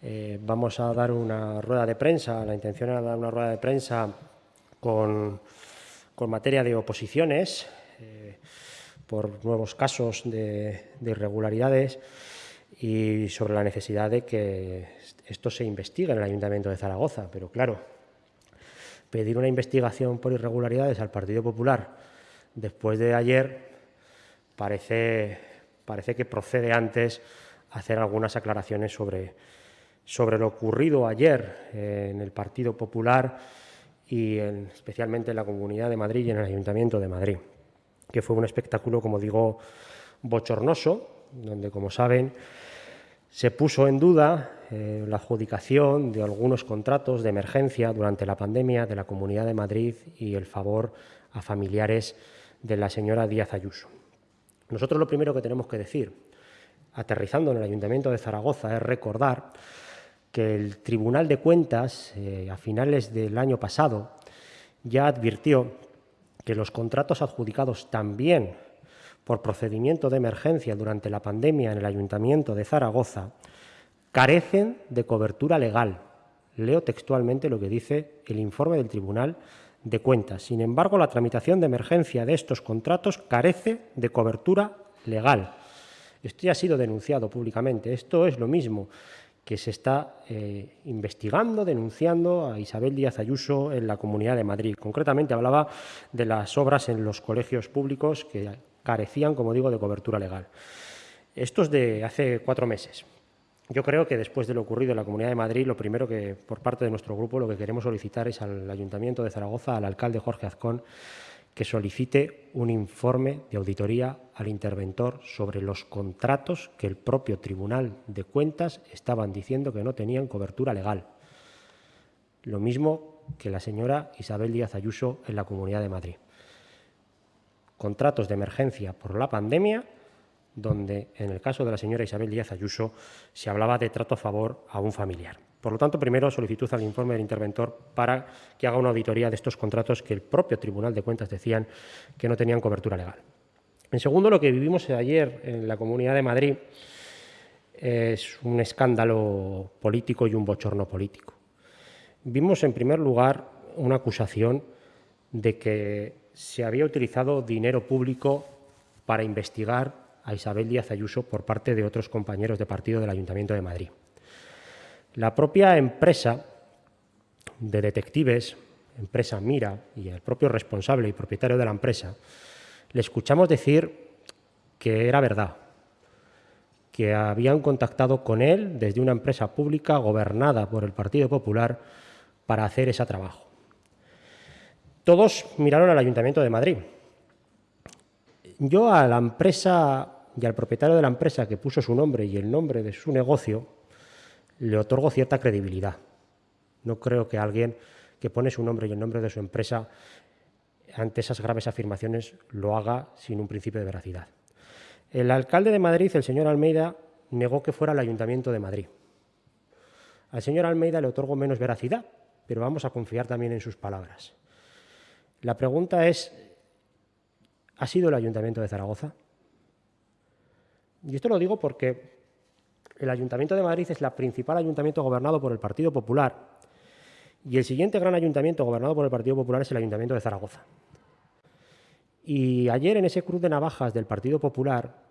Eh, vamos a dar una rueda de prensa, la intención era dar una rueda de prensa con, materia de oposiciones eh, por nuevos casos de, irregularidades y sobre la necesidad de que esto se investigue en el Ayuntamiento de Zaragoza. Pero claro, pedir una investigación por irregularidades al Partido Popular después de ayer parece, parece que procede antes hacer algunas aclaraciones sobre, sobre lo ocurrido ayer en el Partido Popular y especialmente en la Comunidad de Madrid y en el Ayuntamiento de Madrid, que fue un espectáculo, como digo, bochornoso, donde, como saben, se puso en duda eh, la adjudicación de algunos contratos de emergencia durante la pandemia de la Comunidad de Madrid y el favor a familiares de la señora Díaz Ayuso. Nosotros lo primero que tenemos que decir, aterrizando en el Ayuntamiento de Zaragoza, es recordar que el Tribunal de Cuentas, eh, a finales del año pasado, ya advirtió que los contratos adjudicados también por procedimiento de emergencia durante la pandemia en el Ayuntamiento de Zaragoza carecen de cobertura legal. Leo textualmente lo que dice el informe del Tribunal de Cuentas. Sin embargo, la tramitación de emergencia de estos contratos carece de cobertura legal. Esto ya ha sido denunciado públicamente. Esto es lo mismo que se está eh, investigando, denunciando a Isabel Díaz Ayuso en la Comunidad de Madrid. Concretamente hablaba de las obras en los colegios públicos que carecían, como digo, de cobertura legal. Esto es de hace cuatro meses. Yo creo que después de lo ocurrido en la Comunidad de Madrid, lo primero que, por parte de nuestro grupo, lo que queremos solicitar es al Ayuntamiento de Zaragoza, al alcalde Jorge Azcón, que solicite un informe de auditoría al interventor sobre los contratos que el propio Tribunal de Cuentas estaban diciendo que no tenían cobertura legal. Lo mismo que la señora Isabel Díaz Ayuso en la Comunidad de Madrid. Contratos de emergencia por la pandemia donde en el caso de la señora Isabel Díaz Ayuso se hablaba de trato a favor a un familiar. Por lo tanto, primero solicitud al informe del interventor para que haga una auditoría de estos contratos que el propio Tribunal de Cuentas decían que no tenían cobertura legal. En segundo, lo que vivimos ayer en la Comunidad de Madrid es un escándalo político y un bochorno político. Vimos, en primer lugar, una acusación de que se había utilizado dinero público para investigar a Isabel Díaz Ayuso por parte de otros compañeros de partido del Ayuntamiento de Madrid. La propia empresa de detectives, empresa Mira, y el propio responsable y propietario de la empresa, le escuchamos decir que era verdad, que habían contactado con él desde una empresa pública gobernada por el Partido Popular para hacer ese trabajo. Todos miraron al Ayuntamiento de Madrid. Yo a la empresa y al propietario de la empresa que puso su nombre y el nombre de su negocio le otorgo cierta credibilidad. No creo que alguien que pone su nombre y el nombre de su empresa ante esas graves afirmaciones lo haga sin un principio de veracidad. El alcalde de Madrid, el señor Almeida, negó que fuera el Ayuntamiento de Madrid. Al señor Almeida le otorgo menos veracidad, pero vamos a confiar también en sus palabras. La pregunta es, ¿ha sido el Ayuntamiento de Zaragoza? Y esto lo digo porque el Ayuntamiento de Madrid es el principal ayuntamiento gobernado por el Partido Popular y el siguiente gran ayuntamiento gobernado por el Partido Popular es el Ayuntamiento de Zaragoza. Y ayer en ese cruz de navajas del Partido Popular,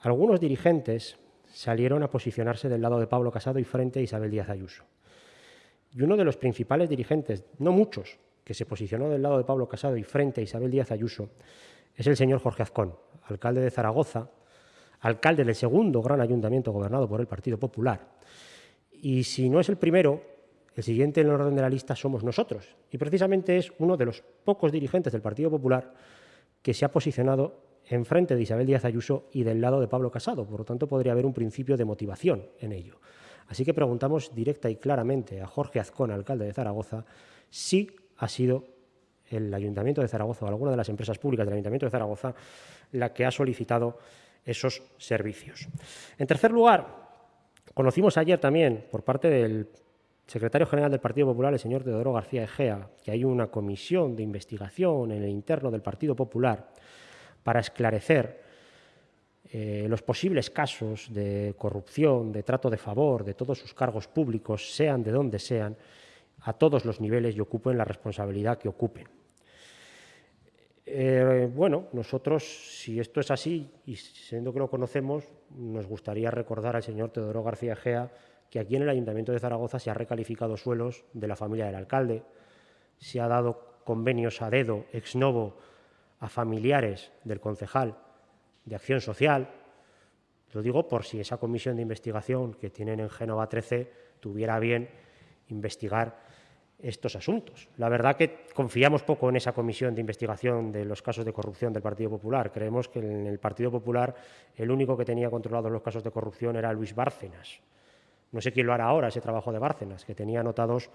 algunos dirigentes salieron a posicionarse del lado de Pablo Casado y frente a Isabel Díaz Ayuso. Y uno de los principales dirigentes, no muchos, que se posicionó del lado de Pablo Casado y frente a Isabel Díaz Ayuso, es el señor Jorge Azcón, alcalde de Zaragoza, alcalde del segundo gran ayuntamiento gobernado por el Partido Popular. Y si no es el primero, el siguiente en el orden de la lista somos nosotros. Y precisamente es uno de los pocos dirigentes del Partido Popular que se ha posicionado en frente de Isabel Díaz Ayuso y del lado de Pablo Casado. Por lo tanto, podría haber un principio de motivación en ello. Así que preguntamos directa y claramente a Jorge Azcón, alcalde de Zaragoza, si ha sido el Ayuntamiento de Zaragoza o alguna de las empresas públicas del Ayuntamiento de Zaragoza la que ha solicitado esos servicios. En tercer lugar, conocimos ayer también por parte del secretario general del Partido Popular, el señor Teodoro García Egea, que hay una comisión de investigación en el interno del Partido Popular para esclarecer eh, los posibles casos de corrupción, de trato de favor de todos sus cargos públicos, sean de donde sean, a todos los niveles y ocupen la responsabilidad que ocupen. Eh, bueno, nosotros, si esto es así, y siendo que lo conocemos, nos gustaría recordar al señor Teodoro García Gea que aquí en el Ayuntamiento de Zaragoza se ha recalificado suelos de la familia del alcalde, se ha dado convenios a dedo, ex novo, a familiares del concejal de Acción Social. Lo digo por si esa comisión de investigación que tienen en Génova 13 tuviera bien investigar estos asuntos. La verdad que confiamos poco en esa comisión de investigación de los casos de corrupción del Partido Popular. Creemos que en el Partido Popular el único que tenía controlados los casos de corrupción era Luis Bárcenas. No sé quién lo hará ahora, ese trabajo de Bárcenas, que tenía anotados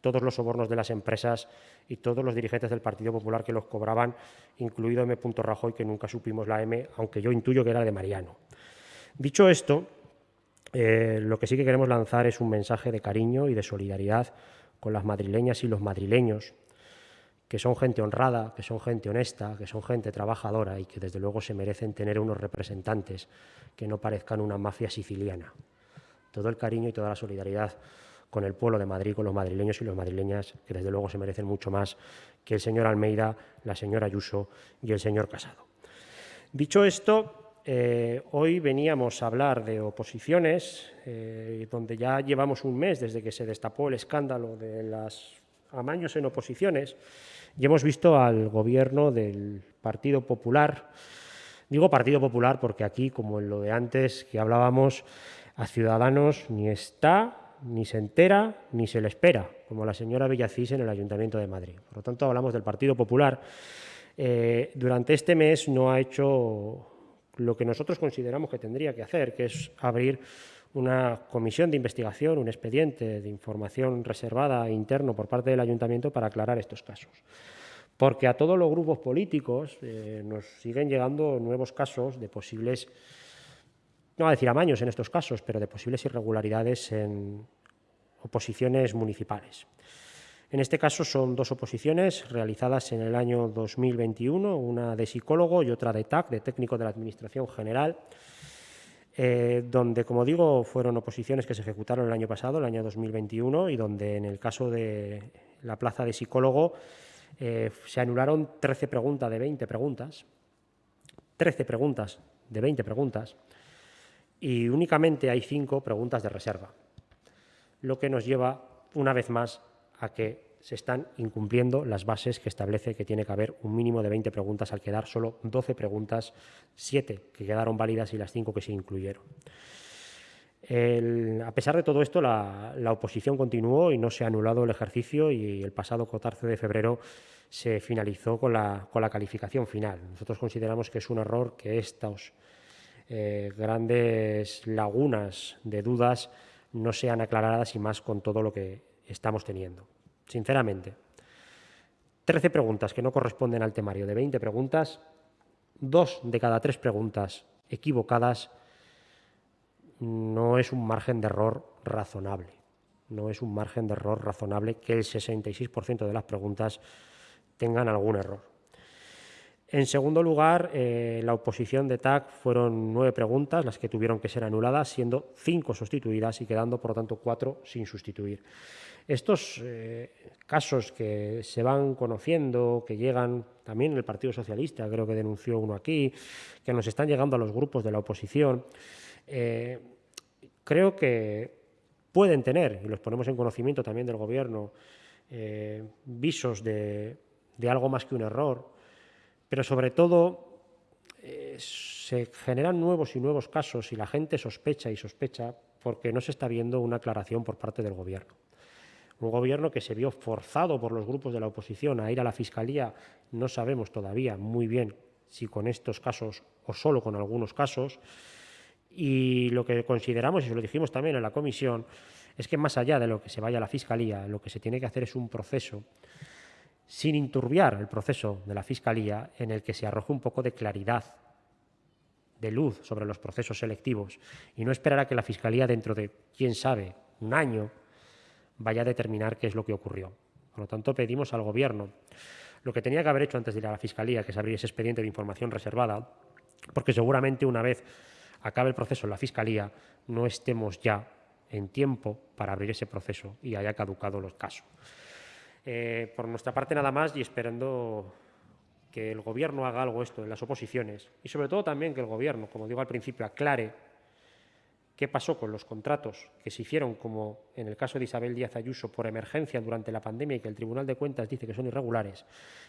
todos los sobornos de las empresas y todos los dirigentes del Partido Popular que los cobraban, incluido M. Rajoy, que nunca supimos la M, aunque yo intuyo que era de Mariano. Dicho esto, eh, lo que sí que queremos lanzar es un mensaje de cariño y de solidaridad con las madrileñas y los madrileños, que son gente honrada, que son gente honesta, que son gente trabajadora y que desde luego se merecen tener unos representantes que no parezcan una mafia siciliana. Todo el cariño y toda la solidaridad con el pueblo de Madrid, con los madrileños y las madrileñas, que desde luego se merecen mucho más que el señor Almeida, la señora Ayuso y el señor Casado. Dicho esto, eh, hoy veníamos a hablar de oposiciones, eh, donde ya llevamos un mes desde que se destapó el escándalo de las amaños en oposiciones y hemos visto al gobierno del Partido Popular. Digo Partido Popular porque aquí, como en lo de antes que hablábamos, a Ciudadanos ni está, ni se entera, ni se le espera, como la señora Villacís en el Ayuntamiento de Madrid. Por lo tanto, hablamos del Partido Popular. Eh, durante este mes no ha hecho lo que nosotros consideramos que tendría que hacer, que es abrir una comisión de investigación, un expediente de información reservada interno por parte del ayuntamiento para aclarar estos casos. Porque a todos los grupos políticos eh, nos siguen llegando nuevos casos de posibles, no a decir amaños en estos casos, pero de posibles irregularidades en oposiciones municipales. En este caso son dos oposiciones realizadas en el año 2021, una de psicólogo y otra de TAC, de técnico de la Administración General, eh, donde, como digo, fueron oposiciones que se ejecutaron el año pasado, el año 2021, y donde en el caso de la plaza de psicólogo eh, se anularon 13 preguntas de 20 preguntas, 13 preguntas de 20 preguntas, y únicamente hay 5 preguntas de reserva, lo que nos lleva, una vez más, a que se están incumpliendo las bases que establece que tiene que haber un mínimo de 20 preguntas al quedar solo 12 preguntas, 7 que quedaron válidas y las 5 que se incluyeron. a pesar de todo esto, la, oposición continuó y no se ha anulado el ejercicio y el pasado 14 de febrero se finalizó con la, calificación final. Nosotros consideramos que es un error que estas eh, grandes lagunas de dudas no sean aclaradas y más con todo lo que estamos teniendo, sinceramente. Trece preguntas que no corresponden al temario de 20 preguntas, dos de cada tres preguntas equivocadas, no es un margen de error razonable. No es un margen de error razonable que el 66% de las preguntas tengan algún error. En segundo lugar, eh, la oposición de TAC fueron nueve preguntas las que tuvieron que ser anuladas, siendo cinco sustituidas y quedando, por lo tanto, cuatro sin sustituir. Estos eh, casos que se van conociendo, que llegan también el Partido Socialista, creo que denunció uno aquí, que nos están llegando a los grupos de la oposición, eh, creo que pueden tener, y los ponemos en conocimiento también del Gobierno, visos de, algo más que un error, pero sobre todo se generan nuevos y nuevos casos y la gente sospecha y sospecha porque no se está viendo una aclaración por parte del Gobierno. Un gobierno que se vio forzado por los grupos de la oposición a ir a la Fiscalía, no sabemos todavía muy bien si con estos casos o solo con algunos casos, y lo que consideramos, y lo dijimos también en la comisión, es que más allá de lo que se vaya a la Fiscalía, lo que se tiene que hacer es un proceso sin inturbiar el proceso de la Fiscalía en el que se arroje un poco de claridad, de luz sobre los procesos selectivos y no esperar a que la Fiscalía dentro de, quién sabe, un año vaya a determinar qué es lo que ocurrió. Por lo tanto, pedimos al Gobierno lo que tenía que haber hecho antes de ir a la Fiscalía, que es abrir ese expediente de información reservada, porque seguramente una vez acabe el proceso en la Fiscalía no estemos ya en tiempo para abrir ese proceso y haya caducado los casos. Eh, por nuestra parte nada más y esperando que el Gobierno haga algo esto en las oposiciones. Y sobre todo también que el Gobierno, como digo al principio, aclare qué pasó con los contratos que se hicieron, como en el caso de Isabel Díaz Ayuso, por emergencia durante la pandemia y que el Tribunal de Cuentas dice que son irregulares,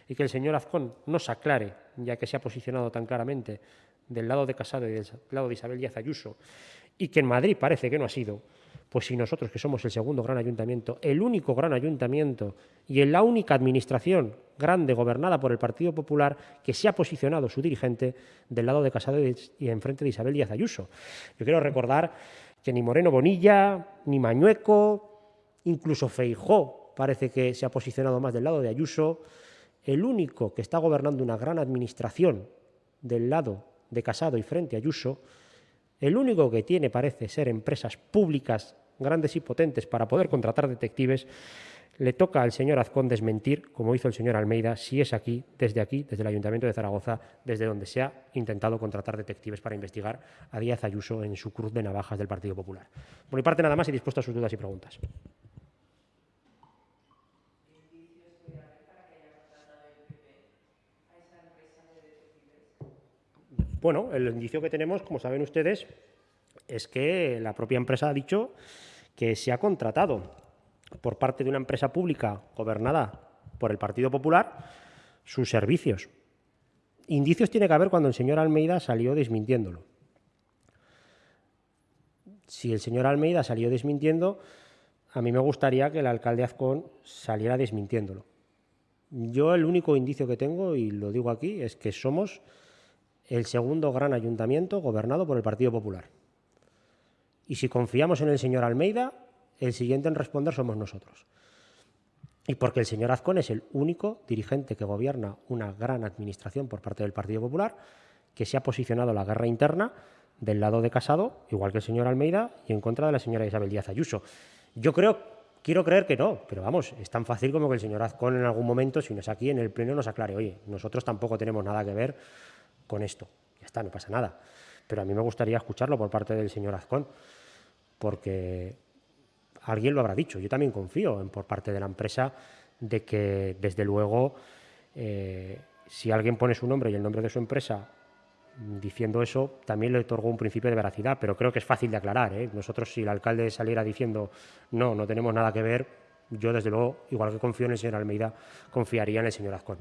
y que el señor Azcón nos aclare, ya que se ha posicionado tan claramente del lado de Casado y del lado de Isabel Díaz Ayuso, y que en Madrid parece que no ha sido, pues si nosotros, que somos el segundo gran ayuntamiento, el único gran ayuntamiento y en la única administración grande gobernada por el Partido Popular que se ha posicionado su dirigente del lado de Casado y enfrente de Isabel Díaz Ayuso. Yo quiero recordar que ni Moreno Bonilla, ni Mañueco, incluso Feijó parece que se ha posicionado más del lado de Ayuso. El único que está gobernando una gran administración del lado de Casado y frente a Ayuso el único que tiene parece ser empresas públicas grandes y potentes para poder contratar detectives, le toca al señor Azcón desmentir, como hizo el señor Almeida, si es aquí, desde aquí, desde el Ayuntamiento de Zaragoza, desde donde se ha intentado contratar detectives para investigar a Díaz Ayuso en su cruz de navajas del Partido Popular. Por mi parte, nada más y dispuesto a sus dudas y preguntas. Bueno, el indicio que tenemos, como saben ustedes, es que la propia empresa ha dicho que se ha contratado por parte de una empresa pública gobernada por el Partido Popular sus servicios. Indicios tiene que haber cuando el señor Almeida salió desmintiéndolo. Si el señor Almeida salió desmintiendo, a mí me gustaría que el alcalde Azcón saliera desmintiéndolo. Yo el único indicio que tengo, y lo digo aquí, es que somos el segundo gran ayuntamiento gobernado por el Partido Popular. Y si confiamos en el señor Almeida, el siguiente en responder somos nosotros. Y porque el señor Azcón es el único dirigente que gobierna una gran administración por parte del Partido Popular que se ha posicionado la guerra interna del lado de Casado, igual que el señor Almeida, y en contra de la señora Isabel Díaz Ayuso. Yo creo, quiero creer que no, pero vamos, es tan fácil como que el señor Azcón en algún momento, si no es aquí en el Pleno, nos aclare, oye, nosotros tampoco tenemos nada que ver con esto. Ya está, no pasa nada. Pero a mí me gustaría escucharlo por parte del señor Azcón, porque alguien lo habrá dicho. Yo también confío en, por parte de la empresa de que, desde luego, eh, si alguien pone su nombre y el nombre de su empresa diciendo eso, también le otorgó un principio de veracidad, pero creo que es fácil de aclarar. ¿eh? Nosotros, si el alcalde saliera diciendo no, no tenemos nada que ver, yo, desde luego, igual que confío en el señor Almeida, confiaría en el señor Azcón.